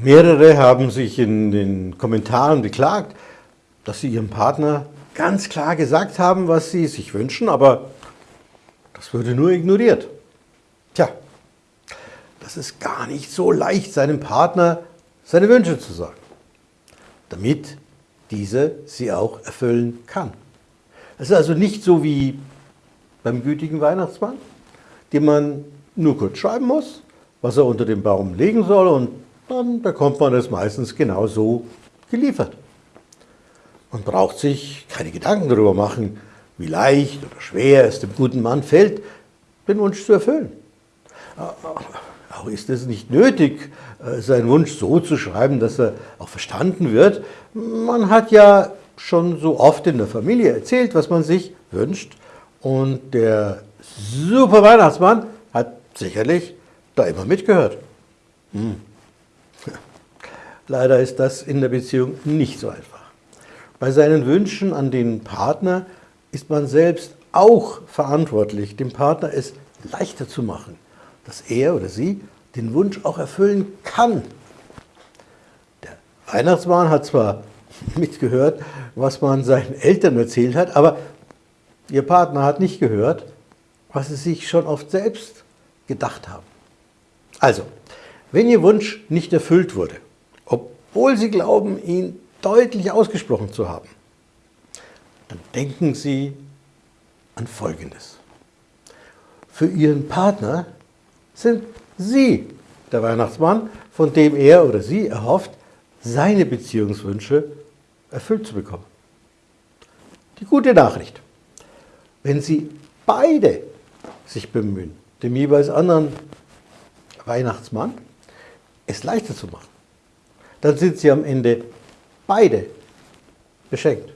Mehrere haben sich in den Kommentaren beklagt, dass sie ihrem Partner ganz klar gesagt haben, was sie sich wünschen, aber das würde nur ignoriert. Tja, das ist gar nicht so leicht, seinem Partner seine Wünsche zu sagen, damit diese sie auch erfüllen kann. Es ist also nicht so wie beim gütigen Weihnachtsmann, dem man nur kurz schreiben muss, was er unter den Baum legen soll und dann bekommt man es meistens genau so geliefert. Man braucht sich keine Gedanken darüber machen, wie leicht oder schwer es dem guten Mann fällt, den Wunsch zu erfüllen. Auch ist es nicht nötig, äh, seinen Wunsch so zu schreiben, dass er auch verstanden wird. Man hat ja schon so oft in der Familie erzählt, was man sich wünscht. Und der super Weihnachtsmann hat sicherlich da immer mitgehört. Hm. Leider ist das in der Beziehung nicht so einfach. Bei seinen Wünschen an den Partner ist man selbst auch verantwortlich, dem Partner es leichter zu machen, dass er oder sie den Wunsch auch erfüllen kann. Der Weihnachtsmann hat zwar mitgehört, was man seinen Eltern erzählt hat, aber ihr Partner hat nicht gehört, was sie sich schon oft selbst gedacht haben. Also, wenn Ihr Wunsch nicht erfüllt wurde, obwohl Sie glauben, ihn deutlich ausgesprochen zu haben, dann denken Sie an Folgendes. Für Ihren Partner sind Sie der Weihnachtsmann, von dem er oder sie erhofft, seine Beziehungswünsche erfüllt zu bekommen. Die gute Nachricht, wenn Sie beide sich bemühen, dem jeweils anderen Weihnachtsmann es leichter zu machen, dann sind Sie am Ende beide beschenkt.